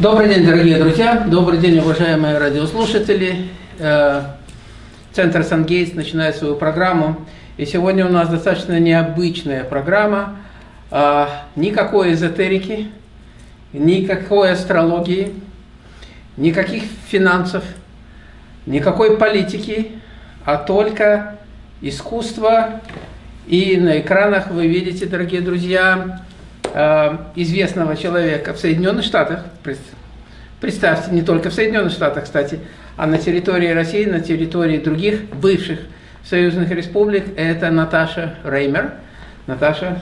Добрый день, дорогие друзья, добрый день, уважаемые радиослушатели. Э, Центр Сангейтс начинает свою программу. И сегодня у нас достаточно необычная программа. Э, никакой эзотерики, никакой астрологии, никаких финансов, никакой политики, а только искусство. И на экранах вы видите, дорогие друзья, Э, известного человека в Соединенных Штатах, представьте, не только в Соединенных Штатах, кстати, а на территории России, на территории других бывших союзных республик, это Наташа Реймер. Наташа,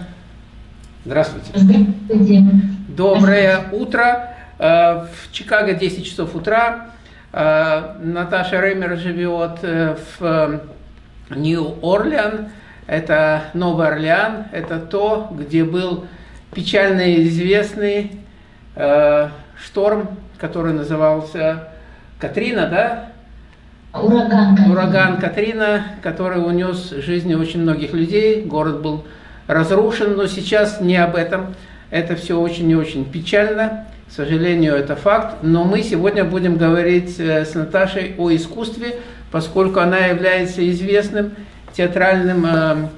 здравствуйте. Здравствуйте. Доброе утро. Э, в Чикаго 10 часов утра. Э, Наташа Реймер живет в Нью-Орлеан. Это Новый Орлеан. Это то, где был печально известный э, шторм, который назывался Катрина, да? Ураган Катрина. Ураган Катрина, который унес жизни очень многих людей. Город был разрушен, но сейчас не об этом. Это все очень и очень печально. К сожалению, это факт. Но мы сегодня будем говорить э, с Наташей о искусстве, поскольку она является известным театральным э,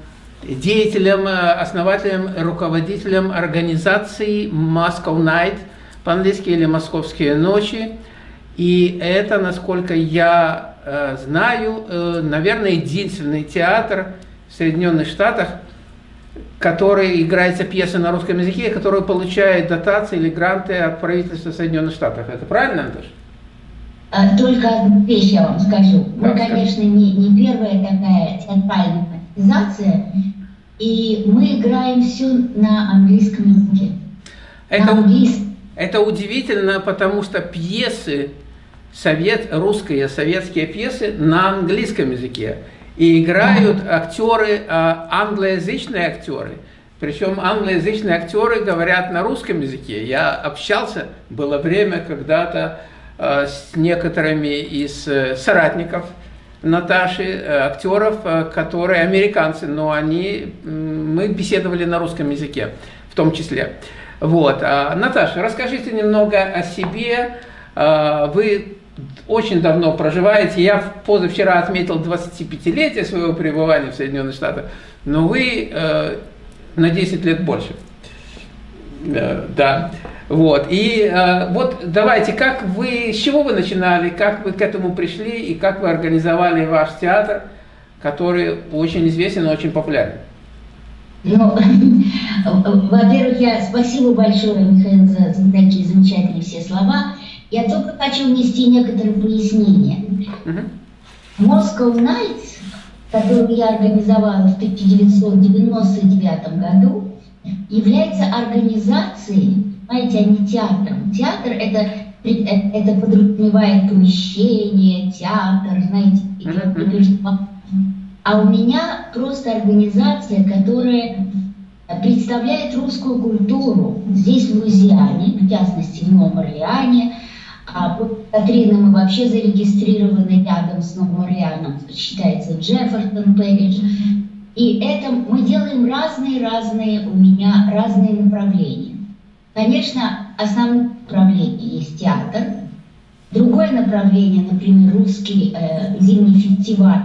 деятелем, э, основателем, руководителем организации Moscow Night, по-английски или «Московские ночи». И это, насколько я э, знаю, э, наверное, единственный театр в Соединенных Штатах, который играется пьеса на русском языке, который получает дотации или гранты от правительства Соединенных Штатов. Это правильно, Антош? А, только одну вещь я вам скажу. Мы, конечно, не, не первая такая театральная организация, и мы играем все на английском языке. Это, это удивительно, потому что пьесы, совет, русские советские пьесы на английском языке. И играют да. актеры, а, англоязычные актеры. Причем англоязычные актеры говорят на русском языке. Я общался, было время когда-то а, с некоторыми из э, соратников Наташи, э, актеров, э, которые американцы, но они, мы беседовали на русском языке в том числе. Вот. А, Наташа, расскажите немного о себе. А, вы очень давно проживаете. Я позавчера отметил 25-летие своего пребывания в Соединенных Штатах, но вы э, на 10 лет больше. Да. Вот. И э, вот давайте, как вы, с чего вы начинали, как вы к этому пришли и как вы организовали ваш театр, который очень известен и очень популярен? Ну, во-первых, я спасибо большое, Михаил, за, такие замечательные все слова. Я только хочу внести некоторые пояснения. Moscow Nights, которую я организовала в 1999 году, является организацией понимаете, а не театром. Театр это, это подразумевает помещение, театр, знаете, а у меня просто организация, которая представляет русскую культуру здесь, в Луизиане, в частности, в Новом Орлеане. А Катрина мы вообще зарегистрированы рядом с Новым Орлеаном, считается Джеффертон Пэридж. И это мы делаем разные-разные у меня разные направления. Конечно, основное направление есть театр. Другое направление, например, русский э, зимний фестиваль,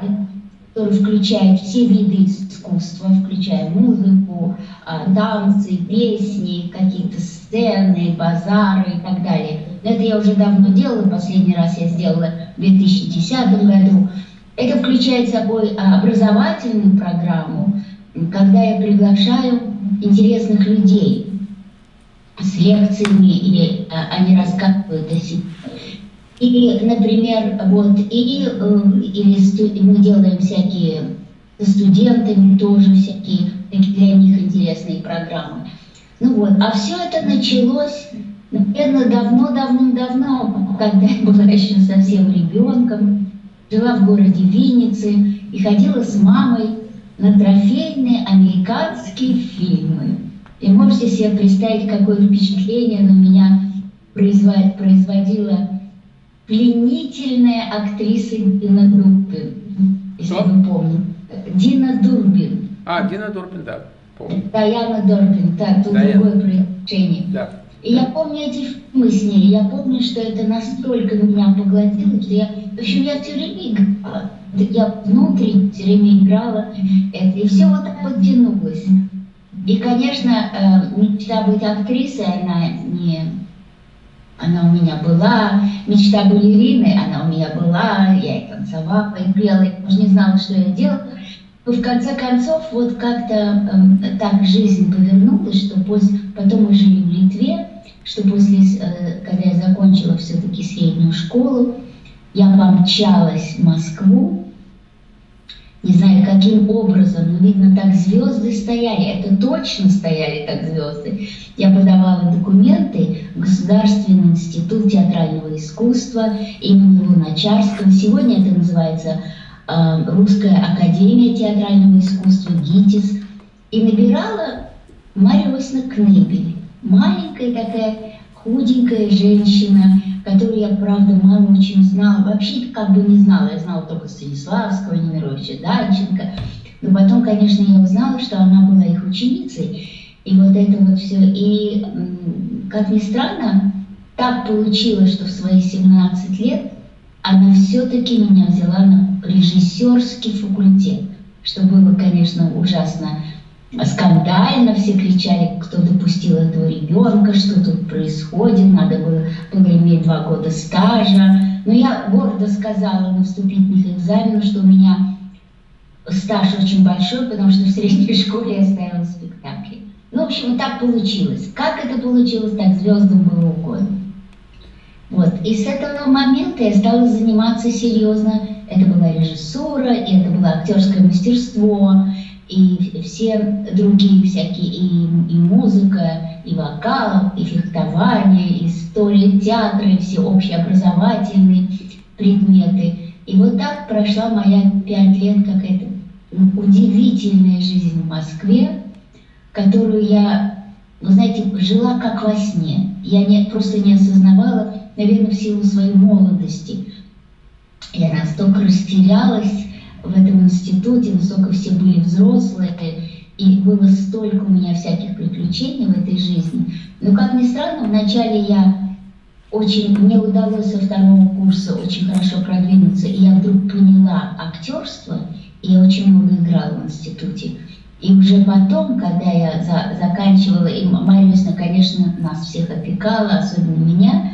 который включает все виды искусства, включая музыку, э, танцы, песни, какие-то сцены, базары и так далее. Это я уже давно делала, последний раз я сделала в 2010 году. Это включает собой образовательную программу, когда я приглашаю интересных людей, с лекциями, или а, они рассказывают о себе. И, например, вот, и, э, или мы делаем всякие со студентами тоже всякие для них интересные программы. Ну вот, а все это началось, наверное, давно-давно-давно, когда я была еще совсем ребенком, жила в городе Винницы и ходила с мамой на трофейные американские фильмы. И можете себе представить, какое впечатление на меня производила пленительная актриса Дина Дурбин, если Что? вы помните. Дина Дурбин. А, Дина Дурбин, да, помню. Даяна Дурбин, да, тут Даяна. другое произношение. Да. И я помню эти фильмы с ней, я помню, что это настолько меня поглотило, что я, в общем, я все время играла. Я внутри все время играла это, и все вот так вот тянулось. И, конечно, э, мечта быть актрисой, она не... Она у меня была, мечта балерины, она у меня была, я и танцевала, и пела, я уже не знала, что я делала. Но в конце концов, вот как-то э, так жизнь повернулась, что после, потом мы жили в Литве, что после, э, когда я закончила все-таки среднюю школу, я помчалась в Москву, не знаю, каким образом, но, видно, так звезды стояли, это точно стояли так звезды. Я подавала документы в Государственный институт театрального искусства имени Луначарского. Сегодня это называется э, Русская академия театрального искусства, ГИТИС. И набирала Марья Васильевна Кнебель маленькая такая худенькая женщина, которую я, правда, мало очень знала. Вообще как бы не знала. Я знала только Станиславского, Немировича Данченко. Но потом, конечно, я узнала, что она была их ученицей. И вот это вот все. И, как ни странно, так получилось, что в свои 17 лет она все-таки меня взяла на режиссерский факультет, что было, конечно, ужасно скандально, все кричали, кто допустил этого ребенка, что тут происходит, надо было, было иметь два года стажа. Но я гордо сказала на вступительных экзаменах, что у меня стаж очень большой, потому что в средней школе я ставила спектакли. Ну, в общем, так получилось. Как это получилось, так звездам было угодно. Вот. И с этого момента я стала заниматься серьезно. Это была режиссура, и это было актерское мастерство, и все другие всякие, и, и музыка, и вокал, и фехтование, и история театра, и все общеобразовательные предметы. И вот так прошла моя пять лет какая-то удивительная жизнь в Москве, которую я, вы знаете, жила как во сне. Я не, просто не осознавала, наверное, в силу своей молодости. Я настолько растерялась, в этом институте, высоко все были взрослые, и было столько у меня всяких приключений в этой жизни. Но, как ни странно, вначале я очень, мне удалось со второго курса очень хорошо продвинуться, и я вдруг поняла актерство, и я очень много играла в институте. И уже потом, когда я за, заканчивала, и Марья конечно, нас всех опекала, особенно меня,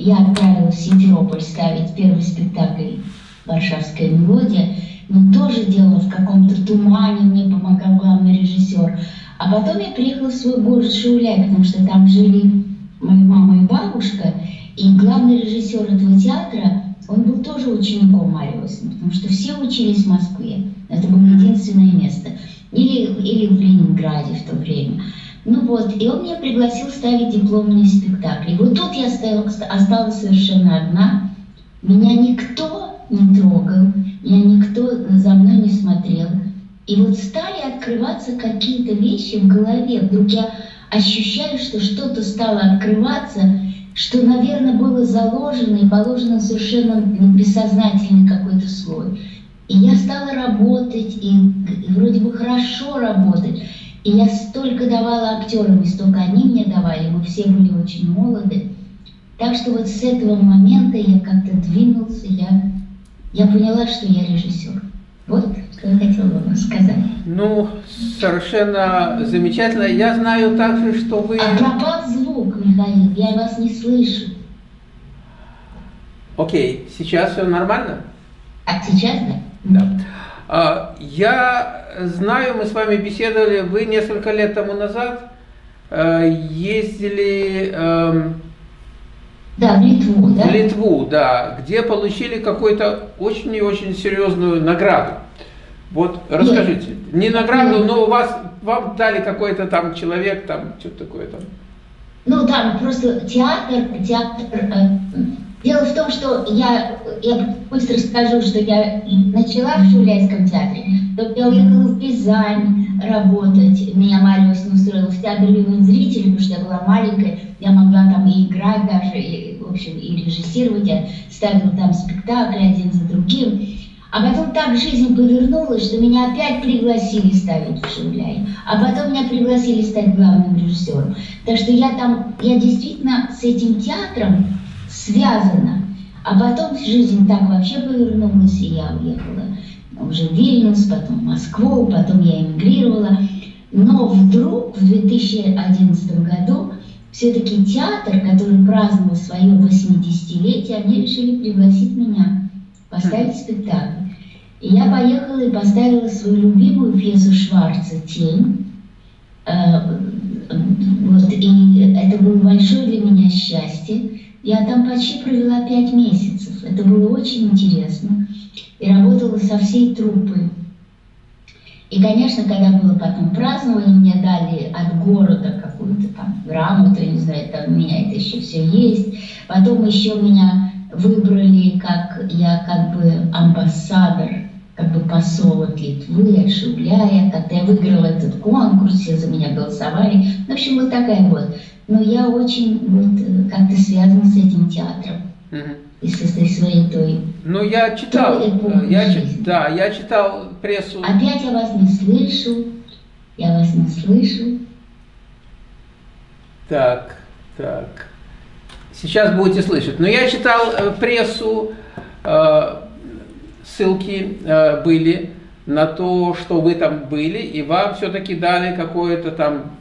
я отправилась в Симферополь ставить первый спектакль «Варшавская мелодия», но тоже делала в каком-то тумане, мне помогал главный режиссер. А потом я приехала в свой город Шауляй, потому что там жили моя мама и бабушка, и главный режиссер этого театра, он был тоже учеником Марьи потому что все учились в Москве. Это было единственное место. Или, или в Ленинграде в то время. Ну вот, и он меня пригласил ставить дипломные спектакли. Вот тут я осталась совершенно одна. Меня никто не трогал, меня никто за мной не смотрел. И вот стали открываться какие-то вещи в голове. Вдруг я ощущаю, что что-то стало открываться, что, наверное, было заложено и положено совершенно бессознательный какой-то слой. И я стала работать, и, и вроде бы хорошо работать. И я столько давала актерам, и столько они мне давали, мы все были очень молоды. Так что вот с этого момента я как-то двинулся, я я поняла, что я режиссер. Вот что я хотела вам сказать. Ну, совершенно замечательно. Я знаю также, что вы... А пропал звук, Михаил, я вас не слышу. Окей, сейчас все нормально? А сейчас да? Да. А, я знаю, мы с вами беседовали, вы несколько лет тому назад э, ездили эм, да, в Литву, да? В Литву, да, где получили какую-то очень и очень серьезную награду. Вот расскажите, Нет. не награду, но у вас вам дали какой-то там человек, там что-то такое там. Ну да, просто театр, театр. Дело в том, что я, я быстро скажу, что я начала в Шуляйском театре, то я уехала в Пизань работать. Меня Мария устроила в театр юных зрителей, потому что я была маленькая, я могла там и играть даже, и, в общем, и режиссировать. Я ставила там спектакли один за другим. А потом так жизнь повернулась, что меня опять пригласили ставить в Шевляе. А потом меня пригласили стать главным режиссером. Так что я там, я действительно с этим театром связана. А потом жизнь так вообще повернулась, и я уехала уже в Вильнюс, потом в Москву, потом я эмигрировала. Но вдруг в 2011 году все-таки театр, который праздновал свое 80-летие, они решили пригласить меня поставить спектакль. И я поехала и поставила свою любимую пьесу Шварца «Тень». Э, вот, и это было большое для меня счастье. Я там почти провела пять месяцев. Это было очень интересно. И работала со всей труппой. И, конечно, когда было потом празднование, мне дали от города какую-то там грамоту, я не знаю, там у меня это еще все есть. Потом еще меня выбрали как я как бы амбассадор, как бы посол от Литвы, от Шубляя. Когда я выиграла этот конкурс, все за меня голосовали. В общем, вот такая вот. Но я очень вот как-то связана с этим театром. Угу. И с этой своей той. Ну, я читал, я, да, я читал прессу. Опять я вас не слышу, я вас не слышу. Так, так. Сейчас будете слышать. Но я читал э, прессу, э, ссылки э, были на то, что вы там были, и вам все-таки дали какое-то там,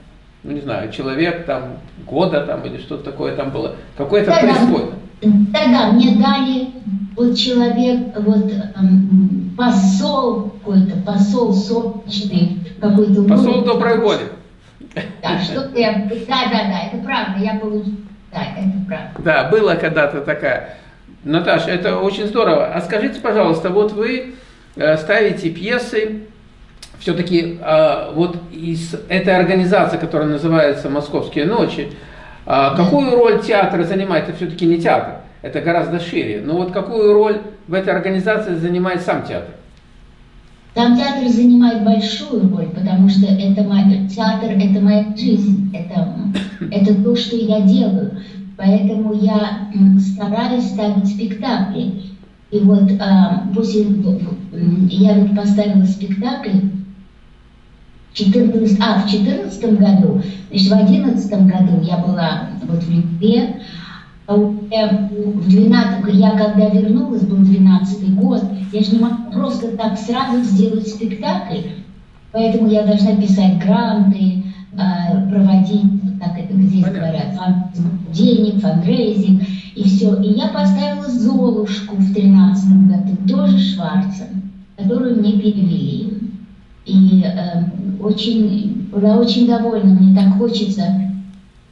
ну не знаю, человек там года там или что-то такое там было, какое-то да, присвоено. Да, да, мне дали вот человек, вот эм, посол какой-то, посол солнечный какой-то. Посол доброй воли. Да, что-то я, да, да, да, это правда, я получил да, это правда. Да, была когда-то такая. Наташа, это очень здорово. А скажите, пожалуйста, вот вы э, ставите пьесы, все-таки а, вот из этой организации, которая называется «Московские ночи», а, какую роль театр занимает? Это все-таки не театр, это гораздо шире. Но вот какую роль в этой организации занимает сам театр? Там театр занимает большую роль, потому что это мой, театр – это моя жизнь, это это то, что я делаю. Поэтому я стараюсь ставить спектакли. И вот а, после, я вот поставила спектакль 14, а, в 14 году, значит, в 11 году я была вот в Литве, а в 12, я когда вернулась, был 12 год, я же не могу просто так сразу сделать спектакль, поэтому я должна писать гранты, проводить как это здесь Понятно. говорят, фан, денег, fundraising и все. И я поставила Золушку в тринадцатом году, тоже Шварца, которую мне перевели. И э, очень, была очень довольна, мне так хочется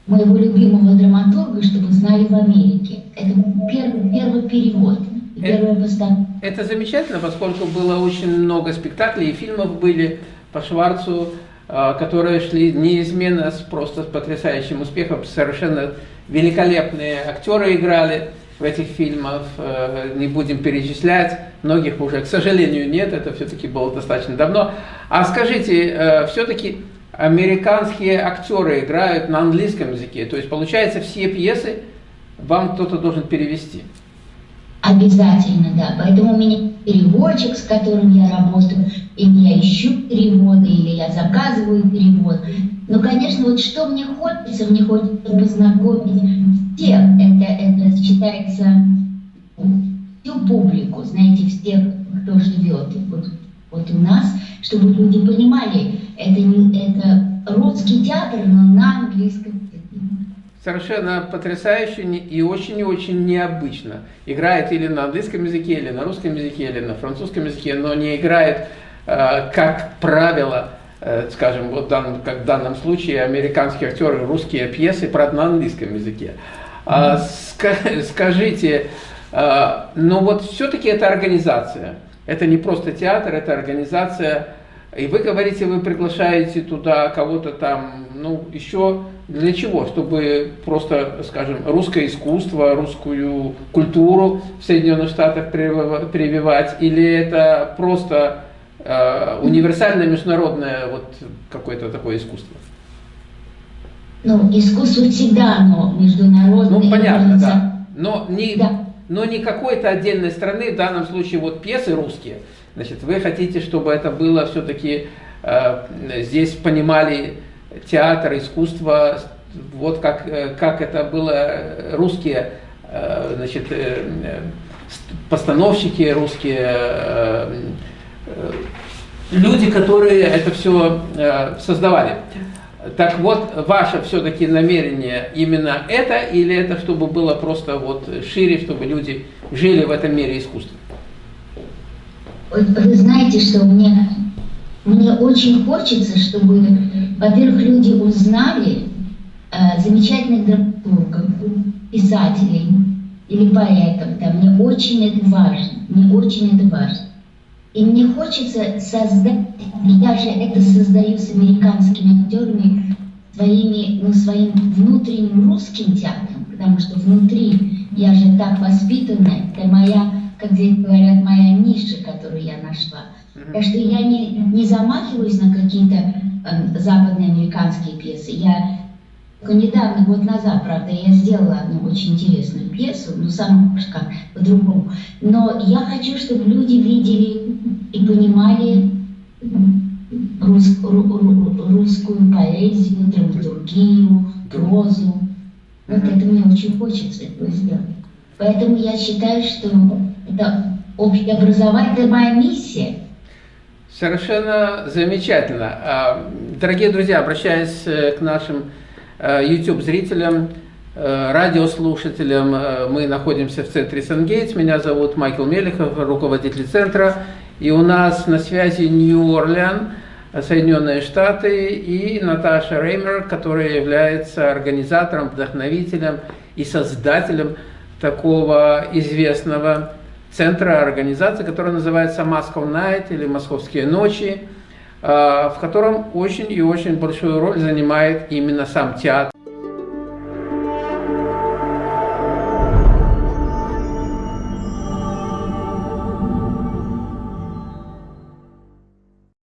моего любимого драматурга, чтобы знали в Америке. Это первый, первый перевод. Это, это замечательно, поскольку было очень много спектаклей и фильмов были по Шварцу, а, которые шли неизменно с просто потрясающим успехом. Совершенно великолепные актеры играли в этих фильмах, э, не будем перечислять, многих уже, к сожалению, нет, это все-таки было достаточно давно. А скажите, э, все-таки американские актеры играют на английском языке, то есть получается все пьесы вам кто-то должен перевести? Обязательно, да. Поэтому у меня переводчик, с которым я работаю, или я ищу переводы, или я заказываю перевод. Но, конечно, вот что мне хочется, мне хочется познакомить всех. Это, это считается всю публику, знаете, всех, кто живет вот, вот у нас, чтобы люди понимали, это, не, это русский театр, но на английском совершенно потрясающе и очень и очень необычно. Играет или на английском языке, или на русском языке, или на французском языке, но не играет, как правило, э, скажем, вот дан, как в данном случае, американские актеры русские пьесы, правда, на английском языке. А, скажите, э, но вот все-таки это организация. Это не просто театр, это организация. И вы говорите, вы приглашаете туда кого-то там, ну, еще для чего? Чтобы просто, скажем, русское искусство, русскую культуру в Соединенных Штатах прививать? Или это просто э, универсальное международное вот какое-то такое искусство? Ну, искусство всегда оно международное. Ну, понятно, да. Но не, да. но не какой-то отдельной страны, в данном случае вот пьесы русские. Значит, вы хотите, чтобы это было все-таки, э, здесь понимали театр, искусство, вот как, э, как это было русские, э, значит, э, э, постановщики русские, э, э, люди, которые это все э, создавали. Так вот, ваше все-таки намерение именно это, или это чтобы было просто вот шире, чтобы люди жили в этом мире искусства? Вы знаете, что мне, мне очень хочется, чтобы, во-первых, люди узнали э, замечательных драматургов, писателей или поэтов. Да, мне очень это важно. Мне очень это важно. И мне хочется создать, я же это создаю с американскими актерами, своими, ну, своим внутренним русским театром, потому что внутри я же так воспитана, это моя, как здесь говорят, моя ниша, которую я нашла. Так что я не, не замахиваюсь на какие-то э, западные американские пьесы. Я только недавно, год назад, правда, я сделала одну очень интересную пьесу, ну, сам как по-другому. Но я хочу, чтобы люди видели и понимали рус, ру, ру, русскую поэзию, драматургию, прозу. Вот это мне очень хочется этого сделать. Поэтому я считаю, что это общеобразовательная моя миссия. Совершенно замечательно. А, дорогие друзья, обращаясь э, к нашим YouTube-зрителям, э, радиослушателям, мы находимся в центре Сангейтс. Меня зовут Майкл Мелехов, руководитель центра. И у нас на связи Нью-Орлеан, Соединенные Штаты, и Наташа Реймер, которая является организатором, вдохновителем и создателем такого известного центра организации, которая называется Moscow Night или Московские ночи, в котором очень и очень большую роль занимает именно сам театр.